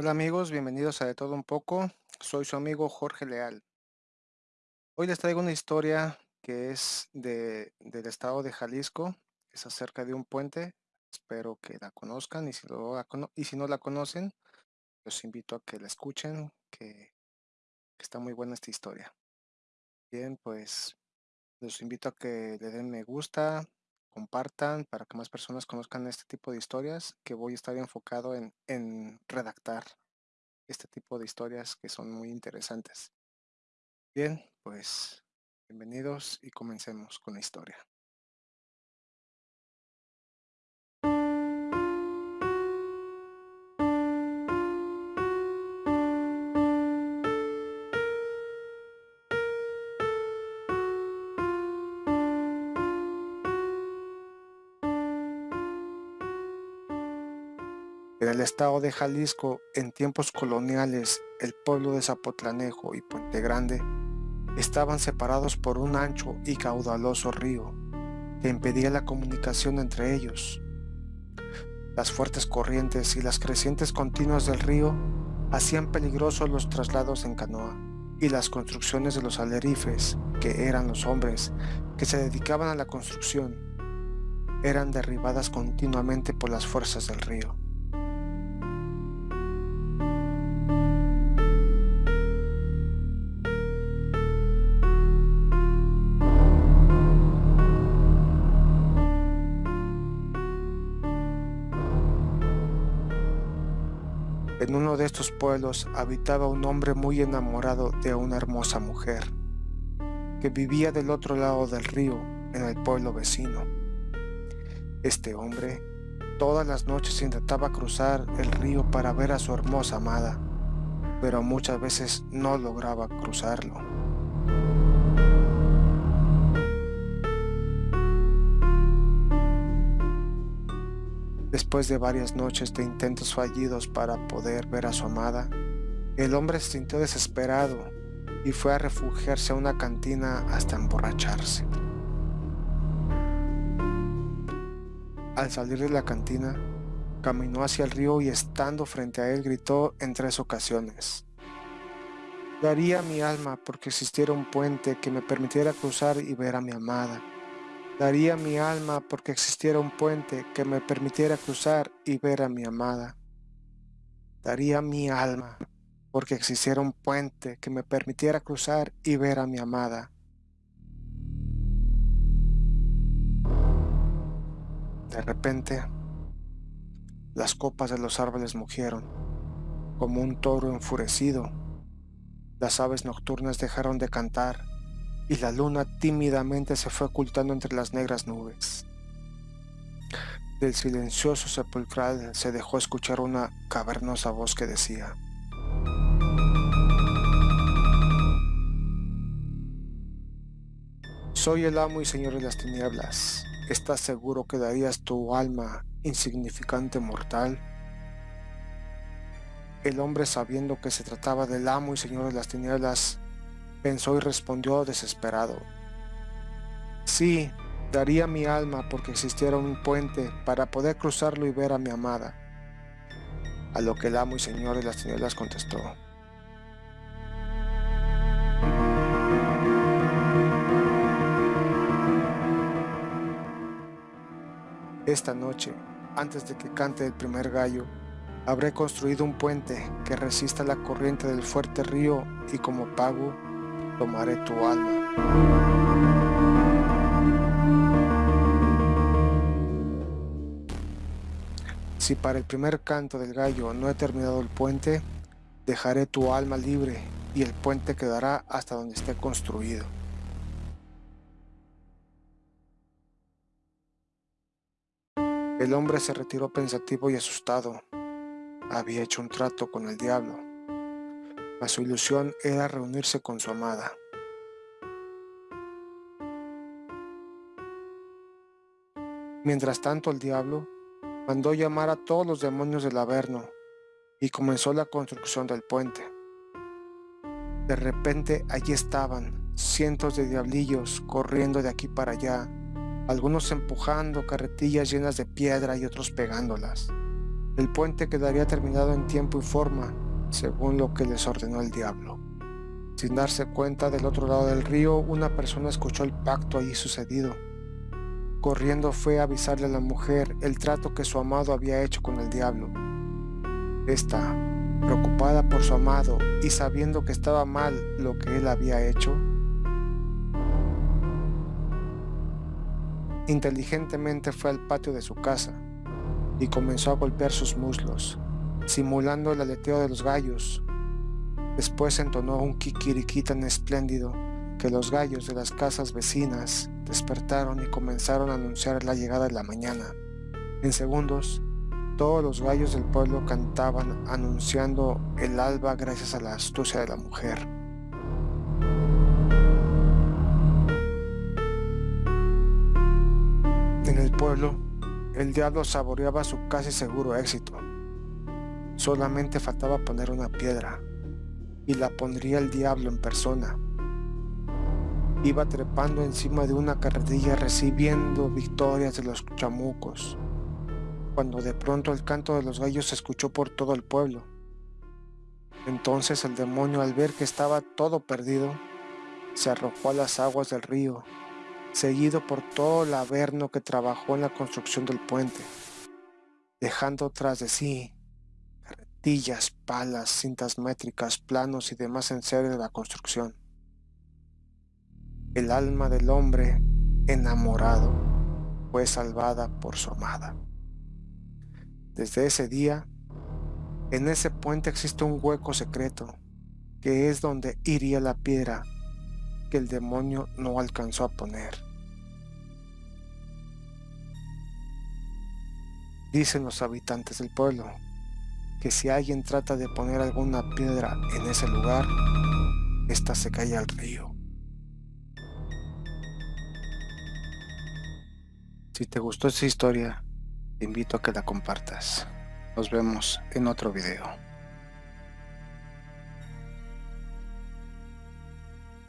Hola amigos, bienvenidos a De Todo Un Poco. Soy su amigo Jorge Leal. Hoy les traigo una historia que es de, del estado de Jalisco. Es acerca de un puente. Espero que la conozcan y si, y si no la conocen, los invito a que la escuchen, que, que está muy buena esta historia. Bien, pues los invito a que le den me gusta, compartan para que más personas conozcan este tipo de historias que voy a estar enfocado en, en redactar este tipo de historias que son muy interesantes. Bien, pues bienvenidos y comencemos con la historia. En el estado de Jalisco, en tiempos coloniales, el pueblo de Zapotlanejo y Puente Grande estaban separados por un ancho y caudaloso río que impedía la comunicación entre ellos. Las fuertes corrientes y las crecientes continuas del río hacían peligrosos los traslados en canoa y las construcciones de los alerifes, que eran los hombres que se dedicaban a la construcción, eran derribadas continuamente por las fuerzas del río. En uno de estos pueblos habitaba un hombre muy enamorado de una hermosa mujer, que vivía del otro lado del río, en el pueblo vecino. Este hombre todas las noches intentaba cruzar el río para ver a su hermosa amada, pero muchas veces no lograba cruzarlo. Después de varias noches de intentos fallidos para poder ver a su amada, el hombre se sintió desesperado y fue a refugiarse a una cantina hasta emborracharse. Al salir de la cantina, caminó hacia el río y estando frente a él gritó en tres ocasiones. Daría mi alma porque existiera un puente que me permitiera cruzar y ver a mi amada. Daría mi alma porque existiera un puente que me permitiera cruzar y ver a mi amada. Daría mi alma porque existiera un puente que me permitiera cruzar y ver a mi amada. De repente, las copas de los árboles mugieron, como un toro enfurecido. Las aves nocturnas dejaron de cantar y la luna tímidamente se fue ocultando entre las negras nubes. Del silencioso sepulcral se dejó escuchar una cavernosa voz que decía Soy el amo y señor de las tinieblas. ¿Estás seguro que darías tu alma, insignificante mortal? El hombre sabiendo que se trataba del amo y señor de las tinieblas, pensó y respondió desesperado. Sí, daría mi alma porque existiera un puente para poder cruzarlo y ver a mi amada. A lo que el amo y señor de las tinieblas contestó. Esta noche, antes de que cante el primer gallo, habré construido un puente que resista la corriente del fuerte río y como pago tomaré tu alma. Si para el primer canto del gallo no he terminado el puente, dejaré tu alma libre y el puente quedará hasta donde esté construido. El hombre se retiró pensativo y asustado. Había hecho un trato con el diablo mas su ilusión era reunirse con su amada. Mientras tanto el diablo mandó llamar a todos los demonios del Averno y comenzó la construcción del puente. De repente allí estaban cientos de diablillos corriendo de aquí para allá, algunos empujando carretillas llenas de piedra y otros pegándolas. El puente quedaría terminado en tiempo y forma, según lo que les ordenó el diablo. Sin darse cuenta, del otro lado del río, una persona escuchó el pacto allí sucedido. Corriendo fue a avisarle a la mujer el trato que su amado había hecho con el diablo. Esta, preocupada por su amado y sabiendo que estaba mal lo que él había hecho, inteligentemente fue al patio de su casa y comenzó a golpear sus muslos, simulando el aleteo de los gallos. Después entonó un kikiriki tan espléndido que los gallos de las casas vecinas despertaron y comenzaron a anunciar la llegada de la mañana. En segundos, todos los gallos del pueblo cantaban anunciando el alba gracias a la astucia de la mujer. En el pueblo, el diablo saboreaba su casi seguro éxito. Solamente faltaba poner una piedra, y la pondría el diablo en persona. Iba trepando encima de una carretilla recibiendo victorias de los chamucos, cuando de pronto el canto de los gallos se escuchó por todo el pueblo. Entonces el demonio al ver que estaba todo perdido, se arrojó a las aguas del río seguido por todo el averno que trabajó en la construcción del puente, dejando tras de sí palas, cintas métricas, planos y demás en serie de la construcción. El alma del hombre enamorado fue salvada por su amada. Desde ese día, en ese puente existe un hueco secreto, que es donde iría la piedra que el demonio no alcanzó a poner. Dicen los habitantes del pueblo que si alguien trata de poner alguna piedra en ese lugar, ésta se cae al río. Si te gustó esta historia, te invito a que la compartas. Nos vemos en otro video.